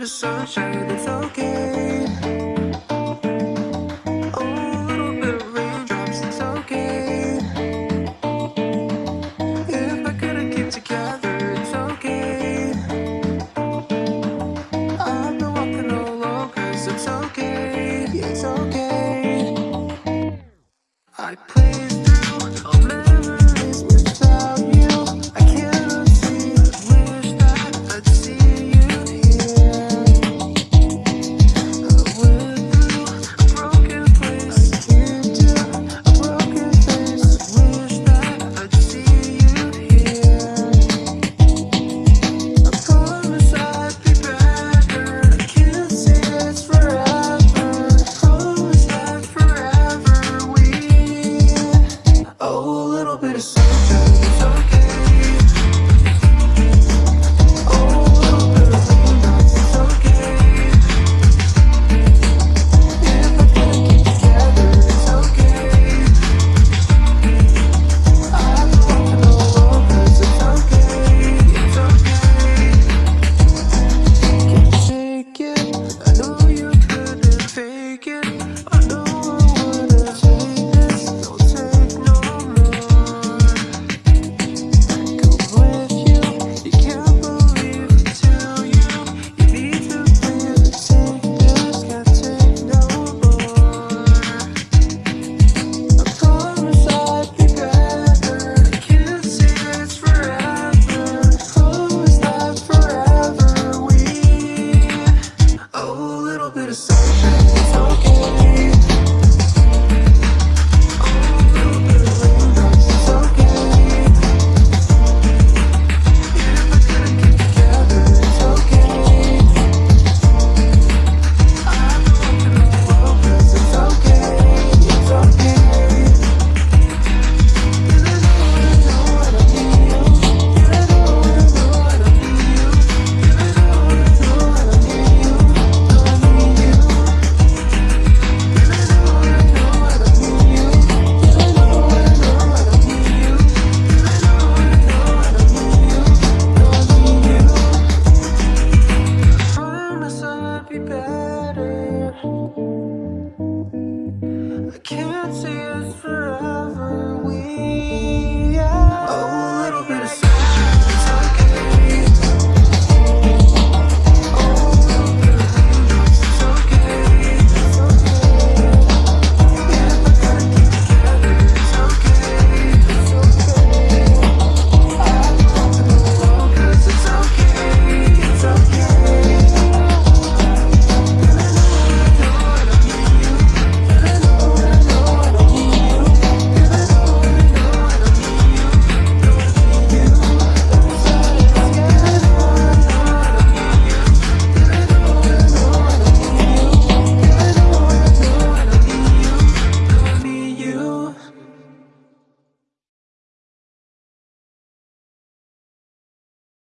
the sunshine, it's okay. A little bit of raindrops, it's okay. If keep together, it's okay. I've been walking all it's okay. Can't see us forever. We are. Oh, a little bit of.